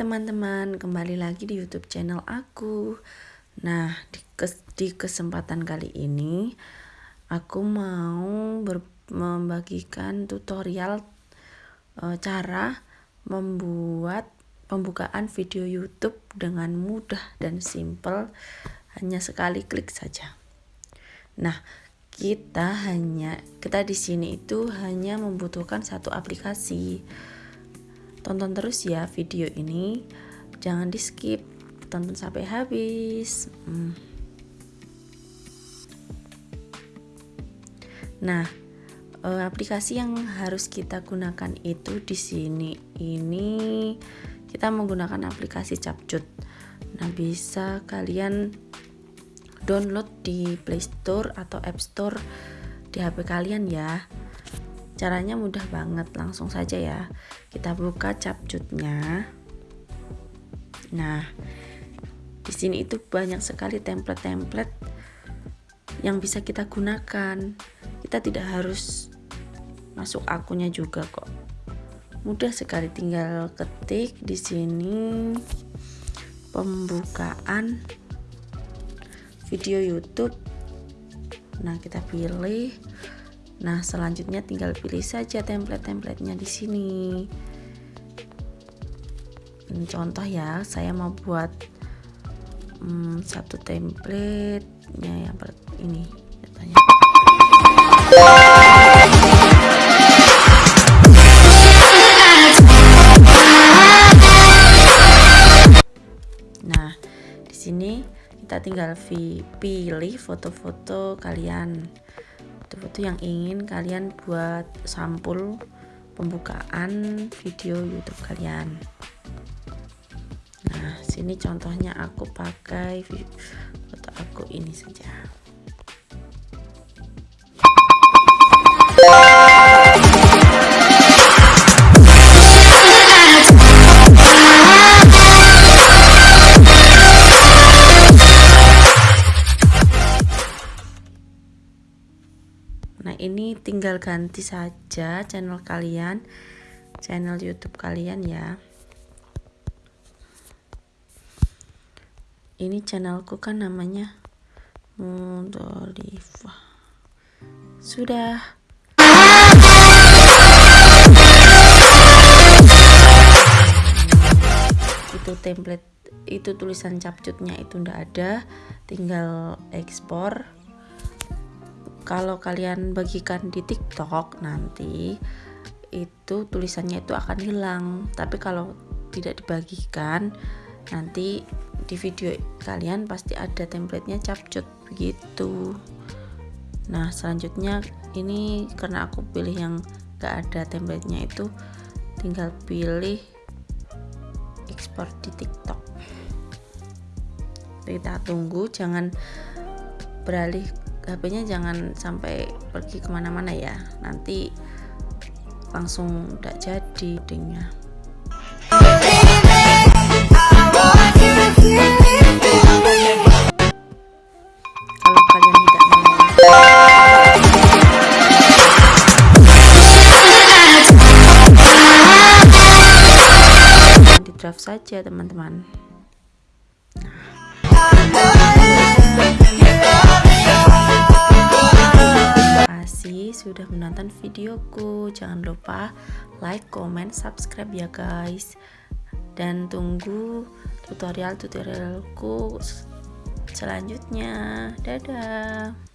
teman-teman kembali lagi di YouTube channel aku. Nah, di, kes di kesempatan kali ini aku mau membagikan tutorial e, cara membuat pembukaan video YouTube dengan mudah dan simple hanya sekali klik saja. Nah, kita hanya kita di sini itu hanya membutuhkan satu aplikasi tonton terus ya video ini. Jangan di skip tonton sampai habis. Hmm. nah eh, aplikasi yang harus kita gunakan itu di sini. Ini kita menggunakan aplikasi Capcut. Nah bisa kalian download di Play Store atau App Store di HP kalian ya caranya mudah banget langsung saja ya. Kita buka capcutnya. Nah di sini itu banyak sekali template-template yang bisa kita gunakan. Kita tidak harus masuk akunnya juga kok. Mudah sekali tinggal ketik di sini pembukaan video YouTube. Nah kita pilih Nah, selanjutnya tinggal pilih saja template-templatenya di sini. Ini contoh ya, saya mau buat hmm, satu template-nya yang ini. Nah, di sini kita tinggal pilih foto-foto kalian foto-foto yang ingin kalian buat sampul pembukaan video YouTube kalian. Nah, sini contohnya aku pakai foto aku ini saja. Ini tinggal ganti saja channel kalian channel YouTube kalian ya. Ini channelku kan namanya Mundoliva sudah. Itu template itu tulisan capcutnya itu ndak ada tinggal ekspor kalau kalian bagikan di TikTok nanti itu tulisannya itu akan hilang. Tapi kalau tidak dibagikan nanti di video kalian pasti ada templatenya capcut begitu. Nah selanjutnya ini karena aku pilih yang gak ada templatenya itu tinggal pilih ekspor di tiktok. Kita tunggu jangan beralih HP-nya jangan sampai pergi ke mana-mana ya. Nanti langsung tidak jadi dingnya kalau di draft saja teman-teman sudah menonton videoku. Jangan lupa like comment subscribe ya guys. Dan tunggu tutorial tutorialku selanjutnya. Dadah